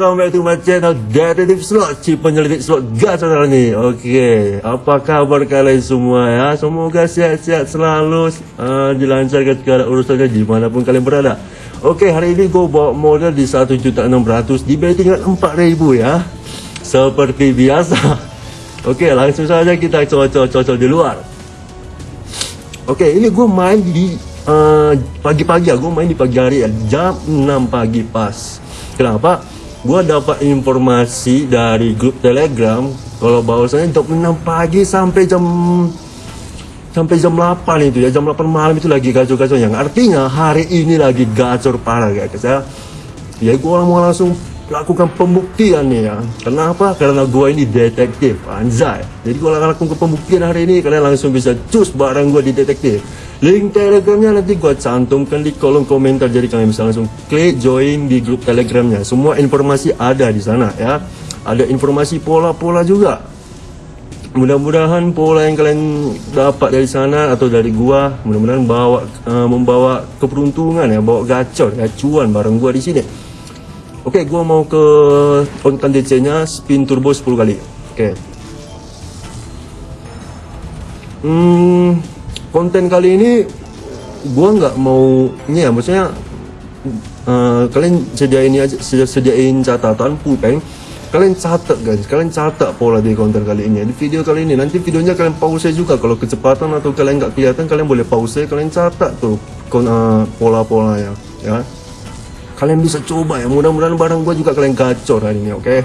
Welcome back to my channel Slot. Si penyelidik slot gacor nih Oke. Apa kabar kalian semua ya? Semoga sehat-sehat selalu uh, Dilancarkan segala urusannya Di mana pun kalian berada. Oke hari ini gue bawa modal di 1.600 Di bettingan 4.000 ya. Seperti biasa. Oke langsung saja kita cocok-cocok di luar. Oke ini gue main di Eh, pagi-pagi uh, aku main di pagi hari ya. Jam 6 pagi pas. Kenapa gua dapat informasi dari grup telegram kalau bahwasanya jam 6 pagi sampai jam sampai jam 8 itu ya jam 8 malam itu lagi gacor-gacor yang artinya hari ini lagi gacor parah guys ya. Ya gua mau langsung lakukan pembuktian nih ya kenapa karena gua ini detektif anjay jadi gua lakukan pembuktian hari ini kalian langsung bisa cus barang gua di detektif Link telegramnya nanti gua cantumkan di kolom komentar jadi kalian bisa langsung klik join di grup telegramnya. Semua informasi ada di sana ya. Ada informasi pola-pola juga. Mudah-mudahan pola yang kalian dapat dari sana atau dari gua mudah-mudahan bawa uh, membawa keberuntungan ya, bawa gacor, gacuan bareng gua di sini. Oke, gua mau ke konten DC-nya spin turbo 10 kali. Oke. Hmm, konten kali ini gua nggak mau ini ya maksudnya uh, kalian sediain aja sediain catatan pulpen kalian catat guys kalian catat pola di konten kali ini di video kali ini nanti videonya kalian pause juga kalau kecepatan atau kalian nggak kelihatan kalian boleh pause kalian catat tuh uh, pola-polanya ya kalian bisa coba ya. Mudah-mudahan barang gua juga kalian gacor hari ini oke? Okay?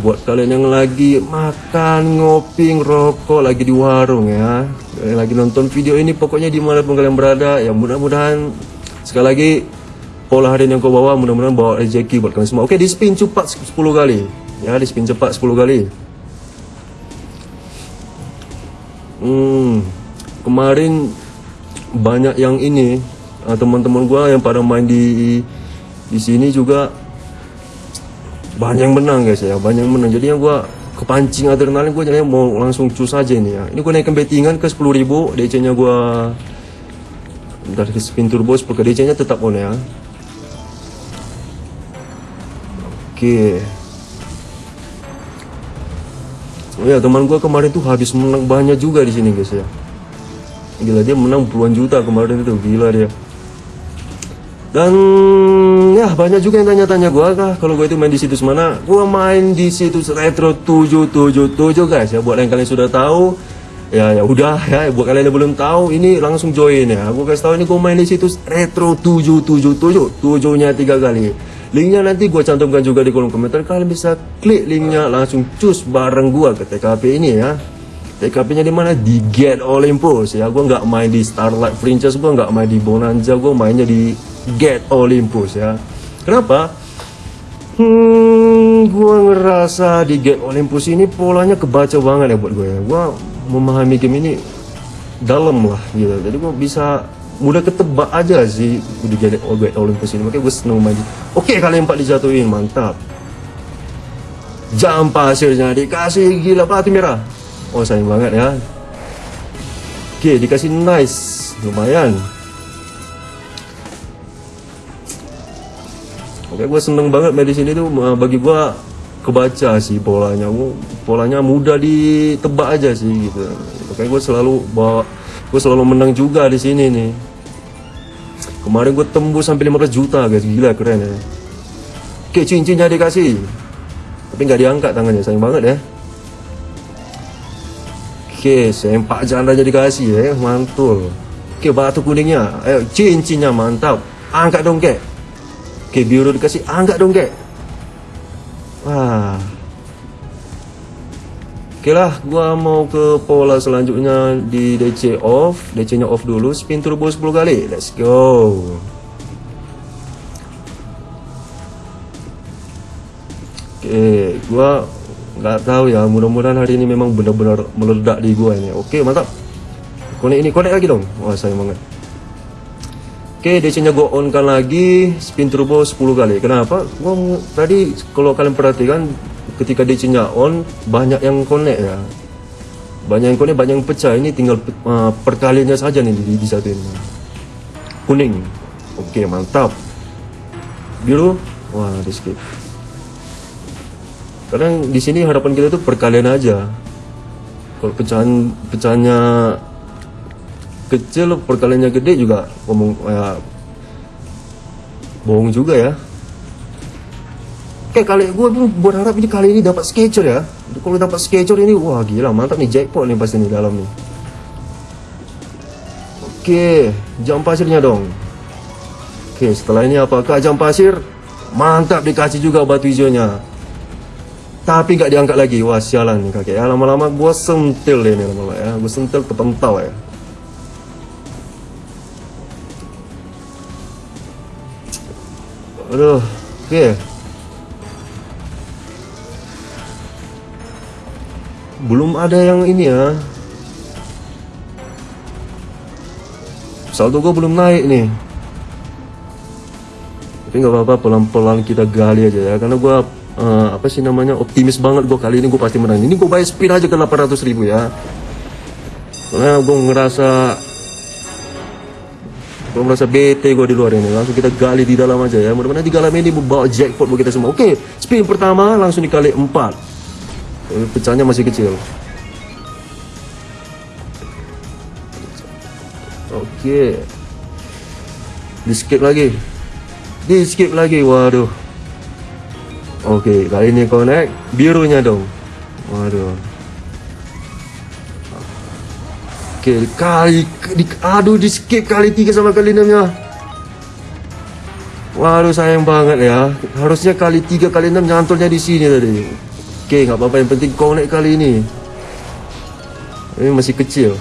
buat kalian yang lagi makan, ngopi, rokok, lagi di warung ya. Kalian lagi nonton video ini pokoknya di mana pun kalian berada ya mudah-mudahan sekali lagi pola hari ini yang kau bawa mudah-mudahan bawa rezeki buat kalian semua. Oke di spin cepat 10 kali. Ya di spin cepat 10 kali. Hmm kemarin banyak yang ini ah, teman-teman gua yang pada main di di sini juga banyak menang guys ya. Banyak menang. Jadi yang gua kepancing adrenalin gua jadi mau langsung cus aja ini ya. Ini gua naikkan bettingan ke 10.000 DC nya gua dari spin turbo 10 ke DC nya tetap on ya. Oke. Oh ya teman gua kemarin tuh habis menang banyak juga di sini guys ya. Gila dia menang puluhan juta kemarin itu. Gila dia dan ya banyak juga yang tanya-tanya gue kah kalau gue itu main di situs mana? Gue main di situs retro 777 guys. Ya buat yang kalian sudah tahu ya ya udah ya buat kalian yang belum tahu ini langsung join ya. Aku kasih tahu ini gue main di situs retro 777 tujuhnya tiga kali. Linknya nanti gue cantumkan juga di kolom komentar. Kalian bisa klik linknya langsung cus bareng gue ke TKP ini ya. TKP nya di mana? Di Get Olympus ya. Gue nggak main di Starlight Princess gue nggak main di Bonanza gue mainnya di Get Olympus ya. Kenapa? Hmm, gue ngerasa di Get Olympus ini polanya kebaca banget ya buat gue ya. Gue memahami game ini dalam lah gitu. Jadi gue bisa mudah ketebak aja sih di Get Olympus ini. Makanya gue seneng main. Oke kali empat dijatuhin, mantap. Jam pasirnya dikasih gila pelatih merah. Oh sayang banget ya. Oke dikasih nice, lumayan. Oke, gue seneng banget main di sini tuh bagi gue kebaca sih polanya. Polanya mudah ditebak aja sih gitu. Oke, gue selalu bawa gue selalu menang juga di sini nih. Kemarin gue tembus sampai 15 juta guys, gila keren ya. Oke, cincinnya dikasih. Tapi nggak diangkat tangannya, sayang banget ya. Oke, sempak jandanya dikasih ya, mantul. Oke, batu kuningnya, ayo cincinnya mantap. Angkat dong, kek. Oke, biru dikasih. Ah, enggak dong, kek. Wah. Oke lah, gua mau ke pola selanjutnya di DC off. DC-nya off dulu, spin turbo 10 kali. Let's go. Oke, gua nggak tahu ya. Mudah-mudahan hari ini memang benar-benar meledak di gua ini. Oke, mantap. Konek ini, konek lagi dong. Wah, sayang banget. Oke, DC nya gue on kan lagi spin turbo 10 kali. Kenapa? Gua tadi kalau kalian perhatikan ketika DC nya on banyak yang connect ya. Banyak yang connect, banyak yang pecah. Ini tinggal uh, perkaliannya saja nih di, di satu ini. Kuning. Oke, mantap. biru wah di skip kadang di sini harapan kita tuh perkalian aja kalau pecahan pecahannya kecil perkaliannya gede juga ngomong ya, bohong juga ya Kayak kali gue berharap ini kali ini dapat sketcher ya. Kalau dapat sketcher ini wah gila mantap nih jackpot nih pasti nih dalam nih. Oke, jam pasirnya dong. Oke, setelah ini apakah jam pasir? Mantap dikasih juga batu hijaunya. Tapi nggak diangkat lagi. Wah sialan nih kakek ya. Lama-lama gue sentil nih lama-lama ya. Gue sentil kepentau ya. Aduh, oke. Belum ada yang ini ya. Saldo gue belum naik nih. Tapi nggak apa-apa pelan-pelan kita gali aja ya. Karena gue uh, apa sih namanya optimis banget gue kali ini gue pasti menang. Ini gue bayar spin aja ke 800 ribu ya. Karena gue ngerasa gue merasa bete gue di luar ini. Langsung kita gali di dalam aja ya. Mudah-mudahan di dalam ini membawa jackpot buat kita semua. Oke spin pertama langsung dikali 4 pecahnya masih kecil. Oke. Di skip lagi. Di skip lagi waduh. Oke kali ini connect birunya dong. Waduh oke kali di, aduh di skip kali tiga sama kali enamnya waduh sayang banget ya harusnya kali tiga kali enam nyantolnya di sini tadi Oke, nggak apa-apa. Yang penting naik kali ini. Ini masih kecil.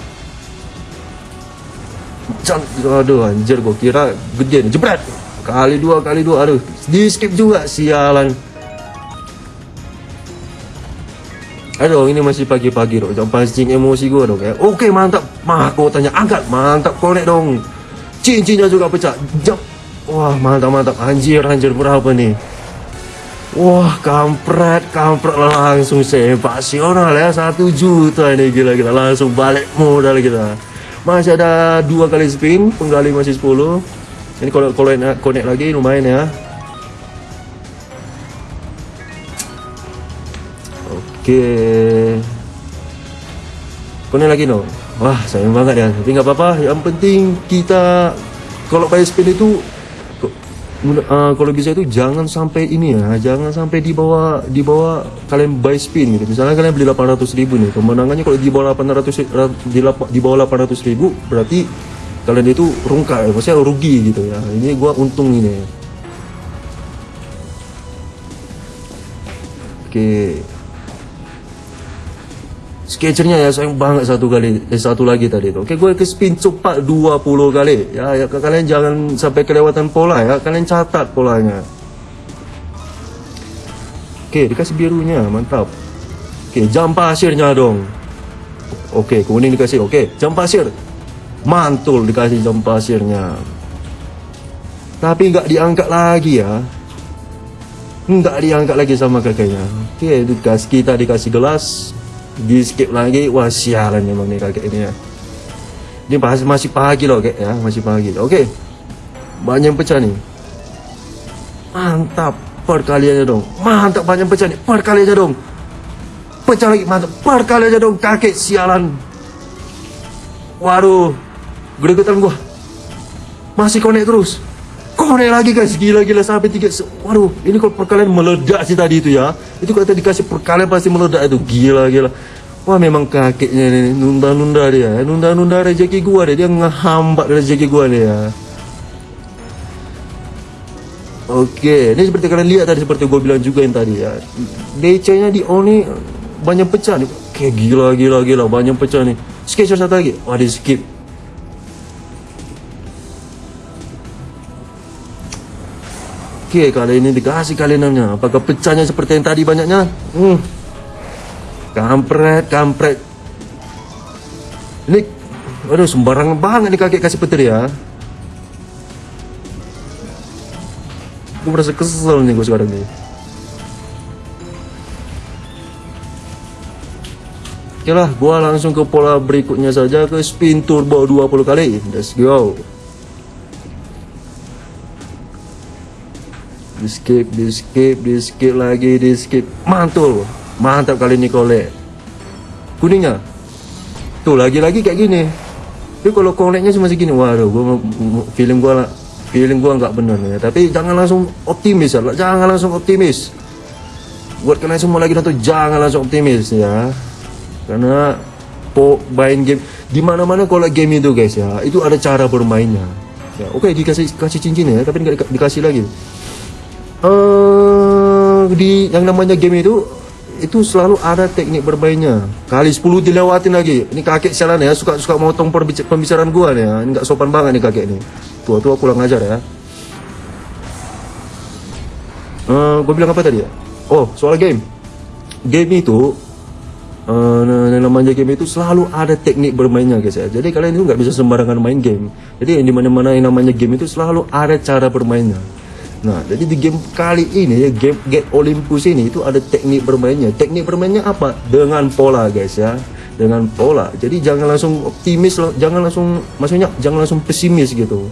Can aduh, anjir. Gue kira gede nih. Jebret. Kali dua, kali dua. Aduh, di skip juga. Sialan. Aduh, ini masih pagi-pagi dong. Jangan pancing emosi gue dong ya. Oke, mantap. Mah, kau tanya angkat. Mantap, konek dong. Cincinnya juga pecah. Jam. Wah, mantap, mantap. Anjir, anjir. Berapa nih? Wah kampret, kampret langsung sensasional ya satu juta ini gila-gila langsung balik modal kita. Masih ada dua kali spin, penggali masih 10 Ini kalau connect lagi lumayan ya. Oke. Connect lagi no. Wah sayang banget ya, tapi nggak apa-apa. Yang penting kita kalau pakai spin itu uh, kalau bisa itu jangan sampai ini ya. Jangan sampai di bawah di bawah kalian buy spin gitu. Misalnya kalian beli 800 ribu nih. Kemenangannya kalau di bawah 800 di, di bawah 800 ribu berarti kalian itu rungka ya. Maksudnya rugi gitu ya. Ini gua untung ini. Oke. okay sketchernya ya sayang banget satu kali eh, satu lagi tadi itu. Oke gue ke spin cepat 20 kali. Ya, ya kalian jangan sampai kelewatan pola ya. Kalian catat polanya. Oke dikasih birunya mantap. Oke jam pasirnya dong. Oke kuning dikasih oke jam pasir. Mantul dikasih jam pasirnya. Tapi nggak diangkat lagi ya. Nggak diangkat lagi sama kakeknya. Oke dikasih kita dikasih gelas di skip lagi wah sialan memang nih kakek ini ya. Ini masih masih pagi loh kayak ya masih pagi. Oke okay. banyak pecah nih mantap perkaliannya dong. Mantap banyak pecah nih perkaliannya dong. Pecah lagi mantap perkaliannya dong. Kakek sialan. Waduh gregetan gua. Masih konek terus konek lagi guys gila-gila sampai tiga waduh ini kalau perkalian meledak sih tadi itu ya itu kalau dikasih perkalian pasti meledak itu gila-gila Wah memang kakeknya ini nunda-nunda dia, nunda-nunda rezeki gua deh, dia ngehambat rezeki gua nih ya. Oke, ini seperti kalian lihat tadi seperti gue bilang juga yang tadi ya. DC-nya di Oni banyak pecah nih. Kayak gila gila gila banyak pecah nih. Sketcher satu lagi. Wah, di skip. Oke, kali ini dikasih kali enamnya. Apakah pecahnya seperti yang tadi banyaknya? Hmm. Kampret, kampret. Ini, aduh sembarangan banget nih kakek kasih petir ya. Gue merasa kesel nih gue sekarang nih. Oke lah, gue langsung ke pola berikutnya saja ke spin turbo 20 kali. Let's go. Di skip di skip di skip lagi di skip. Mantul. Mantap kali ini kole kuningnya tuh lagi-lagi kayak gini. Tapi kalau koneknya cuma segini waduh gua feeling gua lah feeling gua nggak benar ya. Tapi jangan langsung optimis ya jangan langsung optimis. Buat kalian semua lagi nonton jangan langsung optimis ya. Karena po main game di mana mana kalau game itu guys ya. Itu ada cara bermainnya. Ya oke okay, dikasih kasih cincin ya tapi nggak dikasih lagi uh, di yang namanya game itu itu selalu ada teknik bermainnya. Kali 10 dilewatin lagi. Ini kakek sialan ya suka suka motong pembicaraan gua nih ya. Ini nggak sopan banget nih kakek nih tua tua kurang ajar ya. Uh, gua bilang apa tadi? Ya oh soal game. Game itu uh, namanya game itu selalu ada teknik bermainnya guys ya. Jadi kalian itu nggak bisa sembarangan main game. Jadi di mana mana yang namanya game itu selalu ada cara bermainnya Nah, jadi di game kali ini ya game Get Olympus ini itu ada teknik bermainnya. Teknik bermainnya apa? Dengan pola, guys ya. Dengan pola. Jadi jangan langsung optimis jangan langsung maksudnya jangan langsung pesimis gitu.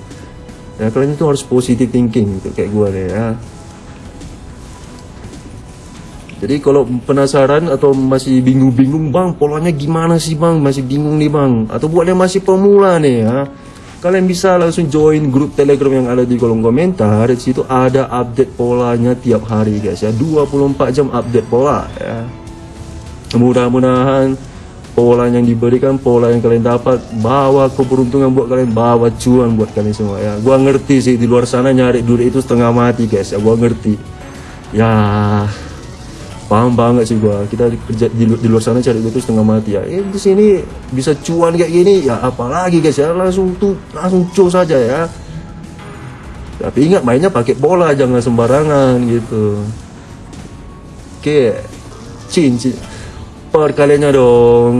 Ya, kalian itu harus positive thinking gitu kayak gua deh ya. Jadi kalau penasaran atau masih bingung-bingung bang polanya gimana sih bang masih bingung nih bang atau buat yang masih pemula nih ya kalian bisa langsung join grup telegram yang ada di kolom komentar. Di situ ada update polanya tiap hari guys ya. 24 jam update pola ya. Mudah-mudahan pola yang diberikan pola yang kalian dapat bawa keberuntungan buat kalian bawa cuan buat kalian semua ya. Gua ngerti sih di luar sana nyari duit itu setengah mati guys ya. Gua ngerti. Ya paham banget sih gua. Kita kerja di, di luar sana cari itu setengah mati. Ya eh, di sini bisa cuan kayak gini. Ya apalagi guys ya langsung tuh langsung cus saja ya. Tapi ingat mainnya pakai bola jangan sembarangan gitu. Oke cin cin. Perkaliannya dong.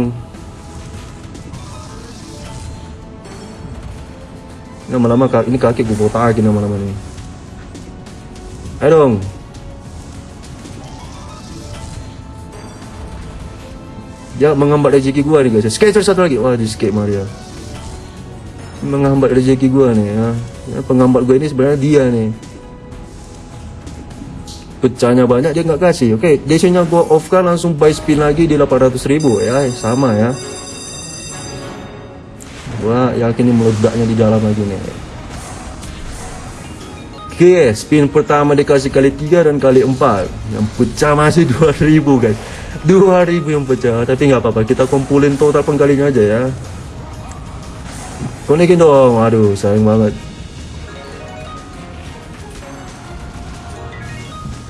Lama-lama ini kaki gue botakin lama-lama nih ayo dong Dia menghambat rezeki gua nih guys. Skater satu lagi. Wah, skate Maria. Menghambat rezeki gua nih ya. ya penghambat gua ini sebenarnya dia nih. Pecahnya banyak dia nggak kasih. Oke, okay, desanya gua off kan langsung buy spin lagi di 800 ribu ya, sama ya. Gua yakin ini meledaknya di dalam lagi nih. Oke, okay, spin pertama dikasih kali 3 dan kali 4. Yang pecah masih 2000 guys. 2000 yang pecah tapi nggak apa-apa. Kita kumpulin total penggalinya aja ya. Konekin dong. Aduh sayang banget.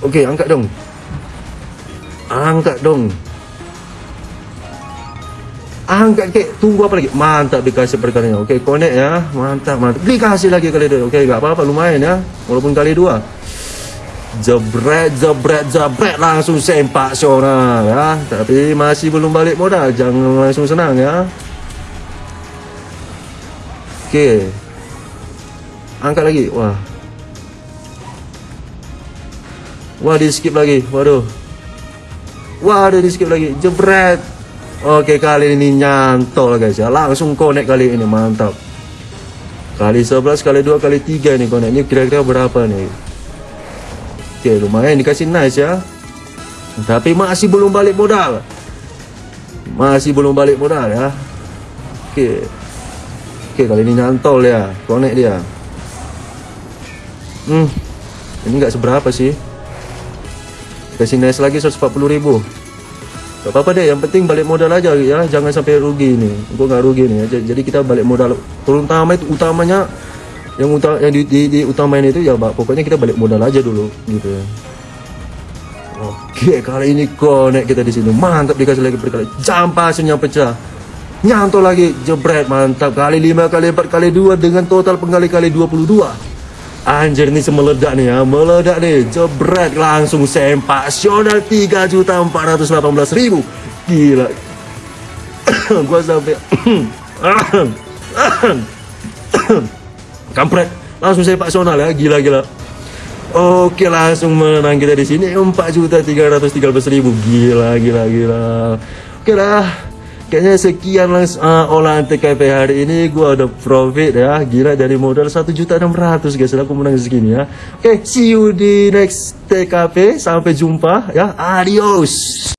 Oke angkat dong. Angkat dong. Angkat kek. Tunggu apa lagi? Mantap dikasih perkalinya oke connect ya. Mantap mantap. Dikasih lagi kali dua oke nggak apa-apa. Lumayan ya. Walaupun kali dua jebret jebret jebret langsung sempak seorang ya. Tapi masih belum balik modal jangan langsung senang ya. Oke. Angkat lagi wah. Wah di skip lagi waduh. Wah ada di skip lagi jebret. Oke kali ini nyantol guys ya. Langsung connect kali ini mantap. Kali 11 kali 2 kali 3 nih connect. Ini kira-kira berapa nih Oke lumayan dikasih nice ya. Tapi masih belum balik modal. Masih belum balik modal ya. Oke Oke kali ini nyantol ya Connect dia. Hmm. Ini nggak seberapa sih. Kasih nice lagi 140 ribu. Gak apa-apa deh yang penting balik modal aja ya. Jangan sampai rugi nih Gue nggak rugi nih. Jadi kita balik modal Terutama itu utamanya yang utama yang di, di, di utamain itu ya pokoknya kita balik modal aja dulu gitu ya oke kali ini konek kita di sini mantap dikasih lagi berkali jam pasirnya pecah nyantol lagi jebret mantap kali lima kali empat kali dua dengan total penggali kali 22 anjir ini semeledak nih ya meledak nih jebret langsung sempasional 3 juta 418 ribu gila gua sampai kampret. Langsung saya Pak Sonal ya gila-gila. Oke langsung menang kita di sini. 4 juta 313 ribu. Gila gila gila. Oke lah. Kayaknya sekian langsung uh, olahan TKP hari ini. Gua udah profit ya. Gila dari modal satu juta enam ratus guys. Aku menang segini ya. Oke see you di next TKP sampai jumpa ya. Adios